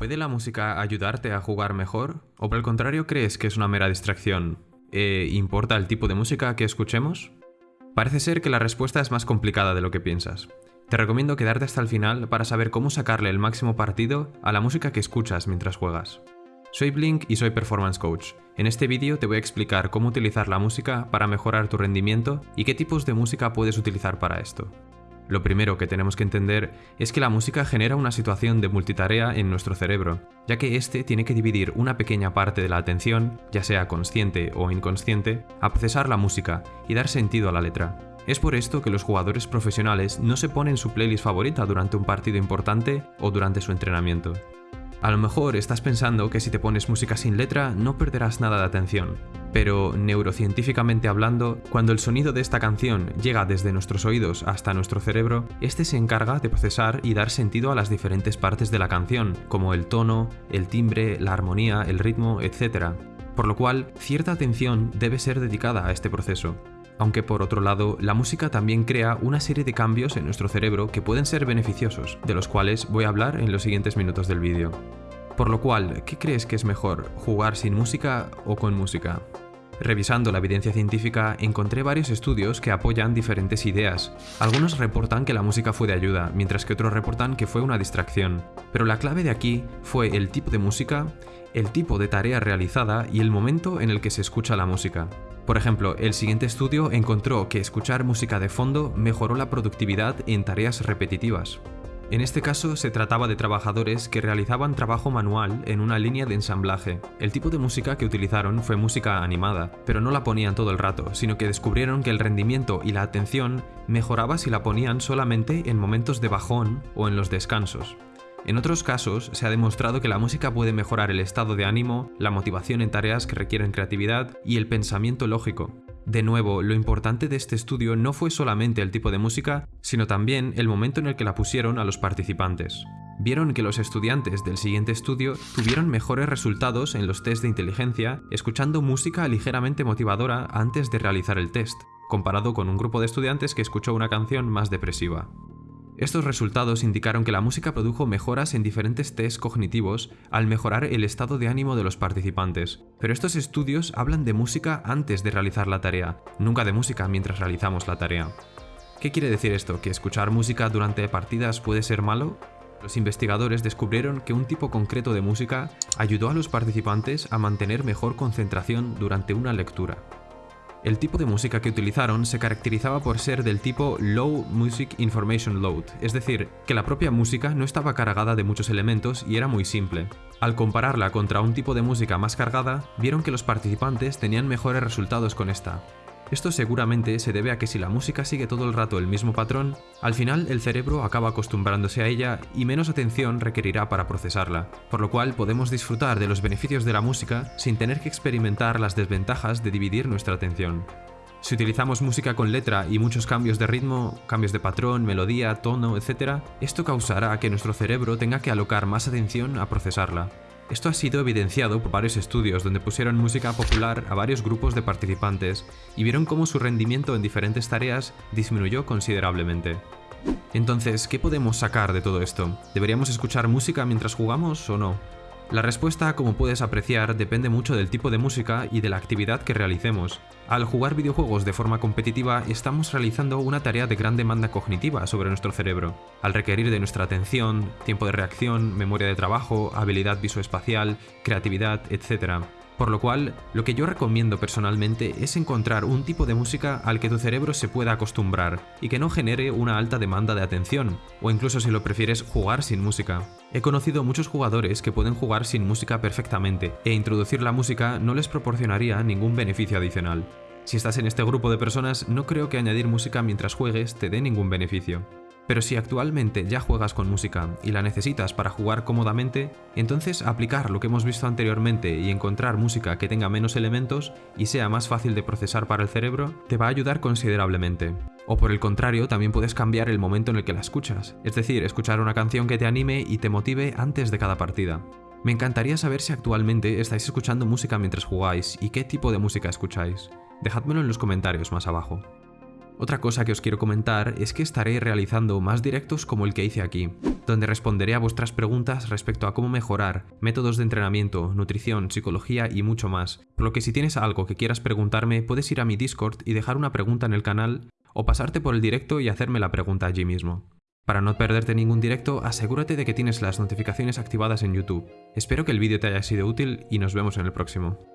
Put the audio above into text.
¿Puede la música ayudarte a jugar mejor? ¿O por el contrario crees que es una mera distracción? ¿E ¿Importa el tipo de música que escuchemos? Parece ser que la respuesta es más complicada de lo que piensas. Te recomiendo quedarte hasta el final para saber cómo sacarle el máximo partido a la música que escuchas mientras juegas. Soy Blink y soy Performance Coach. En este vídeo te voy a explicar cómo utilizar la música para mejorar tu rendimiento y qué tipos de música puedes utilizar para esto. Lo primero que tenemos que entender es que la música genera una situación de multitarea en nuestro cerebro, ya que éste tiene que dividir una pequeña parte de la atención, ya sea consciente o inconsciente, a procesar la música y dar sentido a la letra. Es por esto que los jugadores profesionales no se ponen su playlist favorita durante un partido importante o durante su entrenamiento. A lo mejor estás pensando que si te pones música sin letra no perderás nada de atención, pero neurocientíficamente hablando, cuando el sonido de esta canción llega desde nuestros oídos hasta nuestro cerebro, este se encarga de procesar y dar sentido a las diferentes partes de la canción, como el tono, el timbre, la armonía, el ritmo, etc. Por lo cual, cierta atención debe ser dedicada a este proceso aunque por otro lado, la música también crea una serie de cambios en nuestro cerebro que pueden ser beneficiosos, de los cuales voy a hablar en los siguientes minutos del vídeo. Por lo cual, ¿qué crees que es mejor, jugar sin música o con música? Revisando la evidencia científica, encontré varios estudios que apoyan diferentes ideas. Algunos reportan que la música fue de ayuda, mientras que otros reportan que fue una distracción. Pero la clave de aquí fue el tipo de música, el tipo de tarea realizada y el momento en el que se escucha la música. Por ejemplo, el siguiente estudio encontró que escuchar música de fondo mejoró la productividad en tareas repetitivas. En este caso se trataba de trabajadores que realizaban trabajo manual en una línea de ensamblaje. El tipo de música que utilizaron fue música animada, pero no la ponían todo el rato, sino que descubrieron que el rendimiento y la atención mejoraba si la ponían solamente en momentos de bajón o en los descansos. En otros casos, se ha demostrado que la música puede mejorar el estado de ánimo, la motivación en tareas que requieren creatividad y el pensamiento lógico. De nuevo, lo importante de este estudio no fue solamente el tipo de música, sino también el momento en el que la pusieron a los participantes. Vieron que los estudiantes del siguiente estudio tuvieron mejores resultados en los test de inteligencia escuchando música ligeramente motivadora antes de realizar el test, comparado con un grupo de estudiantes que escuchó una canción más depresiva. Estos resultados indicaron que la música produjo mejoras en diferentes tests cognitivos al mejorar el estado de ánimo de los participantes, pero estos estudios hablan de música antes de realizar la tarea, nunca de música mientras realizamos la tarea. ¿Qué quiere decir esto? ¿Que escuchar música durante partidas puede ser malo? Los investigadores descubrieron que un tipo concreto de música ayudó a los participantes a mantener mejor concentración durante una lectura. El tipo de música que utilizaron se caracterizaba por ser del tipo Low Music Information Load, es decir, que la propia música no estaba cargada de muchos elementos y era muy simple. Al compararla contra un tipo de música más cargada, vieron que los participantes tenían mejores resultados con esta, esto seguramente se debe a que si la música sigue todo el rato el mismo patrón, al final el cerebro acaba acostumbrándose a ella y menos atención requerirá para procesarla, por lo cual podemos disfrutar de los beneficios de la música sin tener que experimentar las desventajas de dividir nuestra atención. Si utilizamos música con letra y muchos cambios de ritmo, cambios de patrón, melodía, tono, etc., esto causará que nuestro cerebro tenga que alocar más atención a procesarla, esto ha sido evidenciado por varios estudios donde pusieron música popular a varios grupos de participantes y vieron cómo su rendimiento en diferentes tareas disminuyó considerablemente. Entonces, ¿qué podemos sacar de todo esto? ¿Deberíamos escuchar música mientras jugamos o no? La respuesta, como puedes apreciar, depende mucho del tipo de música y de la actividad que realicemos. Al jugar videojuegos de forma competitiva, estamos realizando una tarea de gran demanda cognitiva sobre nuestro cerebro, al requerir de nuestra atención, tiempo de reacción, memoria de trabajo, habilidad visoespacial, creatividad, etc. Por lo cual, lo que yo recomiendo personalmente es encontrar un tipo de música al que tu cerebro se pueda acostumbrar y que no genere una alta demanda de atención, o incluso si lo prefieres jugar sin música. He conocido muchos jugadores que pueden jugar sin música perfectamente, e introducir la música no les proporcionaría ningún beneficio adicional. Si estás en este grupo de personas, no creo que añadir música mientras juegues te dé ningún beneficio. Pero si actualmente ya juegas con música y la necesitas para jugar cómodamente, entonces aplicar lo que hemos visto anteriormente y encontrar música que tenga menos elementos y sea más fácil de procesar para el cerebro, te va a ayudar considerablemente. O por el contrario, también puedes cambiar el momento en el que la escuchas, es decir, escuchar una canción que te anime y te motive antes de cada partida. Me encantaría saber si actualmente estáis escuchando música mientras jugáis y qué tipo de música escucháis. Dejádmelo en los comentarios más abajo. Otra cosa que os quiero comentar es que estaré realizando más directos como el que hice aquí, donde responderé a vuestras preguntas respecto a cómo mejorar, métodos de entrenamiento, nutrición, psicología y mucho más, por lo que si tienes algo que quieras preguntarme puedes ir a mi Discord y dejar una pregunta en el canal o pasarte por el directo y hacerme la pregunta allí mismo. Para no perderte ningún directo, asegúrate de que tienes las notificaciones activadas en YouTube. Espero que el vídeo te haya sido útil y nos vemos en el próximo.